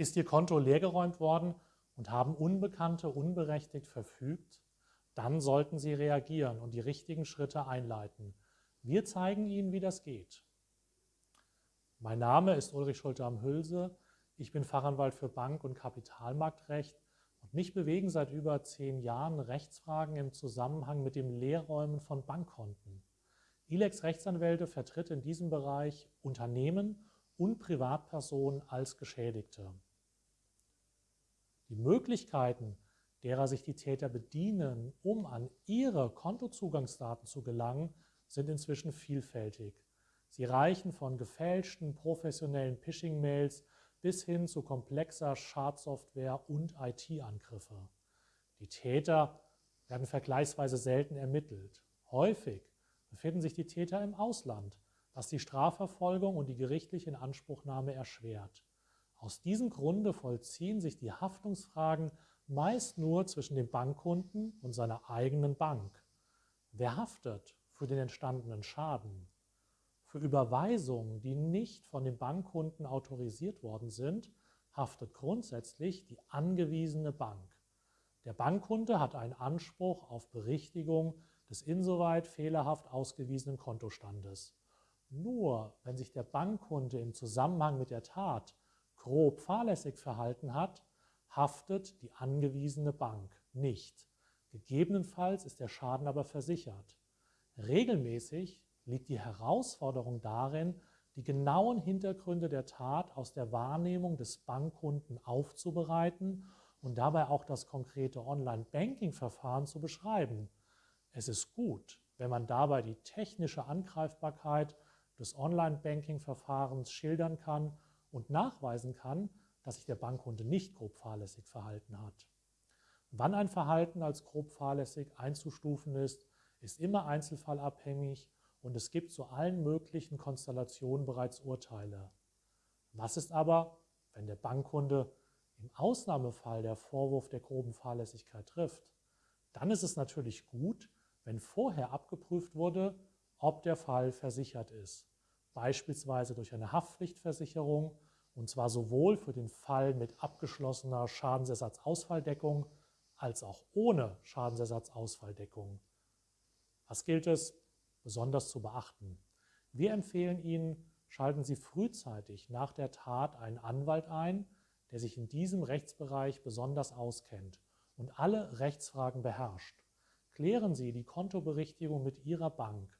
Ist Ihr Konto leergeräumt worden und haben Unbekannte unberechtigt verfügt? Dann sollten Sie reagieren und die richtigen Schritte einleiten. Wir zeigen Ihnen, wie das geht. Mein Name ist Ulrich Schulte am Hülse. Ich bin Fachanwalt für Bank- und Kapitalmarktrecht und mich bewegen seit über zehn Jahren Rechtsfragen im Zusammenhang mit dem Leerräumen von Bankkonten. ILEX Rechtsanwälte vertritt in diesem Bereich Unternehmen und Privatpersonen als Geschädigte. Möglichkeiten, derer sich die Täter bedienen, um an ihre Kontozugangsdaten zu gelangen, sind inzwischen vielfältig. Sie reichen von gefälschten professionellen Phishing-Mails bis hin zu komplexer Schadsoftware und IT-Angriffe. Die Täter werden vergleichsweise selten ermittelt. Häufig befinden sich die Täter im Ausland, was die Strafverfolgung und die gerichtliche Inanspruchnahme erschwert. Aus diesem Grunde vollziehen sich die Haftungsfragen meist nur zwischen dem Bankkunden und seiner eigenen Bank. Wer haftet für den entstandenen Schaden? Für Überweisungen, die nicht von dem Bankkunden autorisiert worden sind, haftet grundsätzlich die angewiesene Bank. Der Bankkunde hat einen Anspruch auf Berichtigung des insoweit fehlerhaft ausgewiesenen Kontostandes. Nur wenn sich der Bankkunde im Zusammenhang mit der Tat grob fahrlässig verhalten hat, haftet die angewiesene Bank nicht. Gegebenenfalls ist der Schaden aber versichert. Regelmäßig liegt die Herausforderung darin, die genauen Hintergründe der Tat aus der Wahrnehmung des Bankkunden aufzubereiten und dabei auch das konkrete Online-Banking-Verfahren zu beschreiben. Es ist gut, wenn man dabei die technische Angreifbarkeit des Online-Banking-Verfahrens schildern kann und nachweisen kann, dass sich der Bankkunde nicht grob fahrlässig verhalten hat. Wann ein Verhalten als grob fahrlässig einzustufen ist, ist immer einzelfallabhängig und es gibt zu allen möglichen Konstellationen bereits Urteile. Was ist aber, wenn der Bankkunde im Ausnahmefall der Vorwurf der groben Fahrlässigkeit trifft? Dann ist es natürlich gut, wenn vorher abgeprüft wurde, ob der Fall versichert ist, beispielsweise durch eine Haftpflichtversicherung, und zwar sowohl für den Fall mit abgeschlossener Schadensersatzausfalldeckung als auch ohne Schadensersatzausfalldeckung. Was gilt es besonders zu beachten. Wir empfehlen Ihnen, schalten Sie frühzeitig nach der Tat einen Anwalt ein, der sich in diesem Rechtsbereich besonders auskennt und alle Rechtsfragen beherrscht. Klären Sie die Kontoberichtigung mit Ihrer Bank,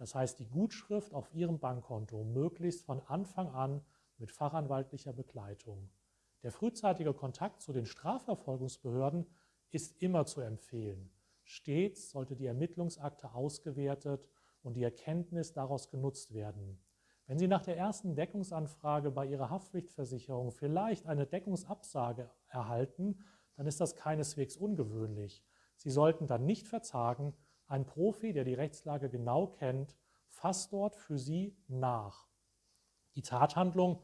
das heißt die Gutschrift auf Ihrem Bankkonto, möglichst von Anfang an mit fachanwaltlicher Begleitung. Der frühzeitige Kontakt zu den Strafverfolgungsbehörden ist immer zu empfehlen. Stets sollte die Ermittlungsakte ausgewertet und die Erkenntnis daraus genutzt werden. Wenn Sie nach der ersten Deckungsanfrage bei Ihrer Haftpflichtversicherung vielleicht eine Deckungsabsage erhalten, dann ist das keineswegs ungewöhnlich. Sie sollten dann nicht verzagen, ein Profi, der die Rechtslage genau kennt, fasst dort für Sie nach. Die Tathandlung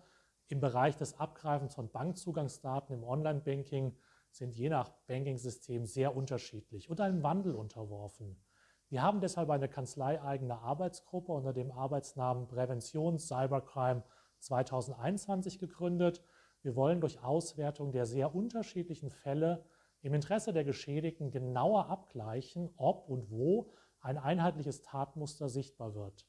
im Bereich des Abgreifens von Bankzugangsdaten im Online-Banking sind je nach Banking-System sehr unterschiedlich und einem Wandel unterworfen. Wir haben deshalb eine kanzleieigene Arbeitsgruppe unter dem Arbeitsnamen Prävention Cybercrime 2021 gegründet. Wir wollen durch Auswertung der sehr unterschiedlichen Fälle im Interesse der Geschädigten genauer abgleichen, ob und wo ein einheitliches Tatmuster sichtbar wird.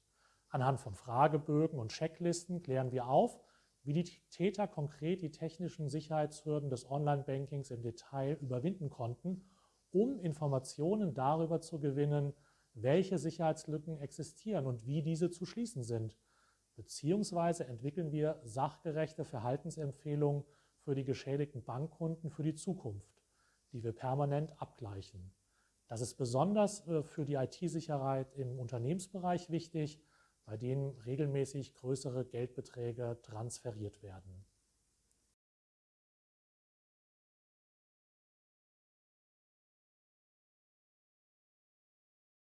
Anhand von Fragebögen und Checklisten klären wir auf, wie die Täter konkret die technischen Sicherheitshürden des Online-Bankings im Detail überwinden konnten, um Informationen darüber zu gewinnen, welche Sicherheitslücken existieren und wie diese zu schließen sind. Beziehungsweise entwickeln wir sachgerechte Verhaltensempfehlungen für die geschädigten Bankkunden für die Zukunft, die wir permanent abgleichen. Das ist besonders äh, für die IT-Sicherheit im Unternehmensbereich wichtig, bei denen regelmäßig größere Geldbeträge transferiert werden.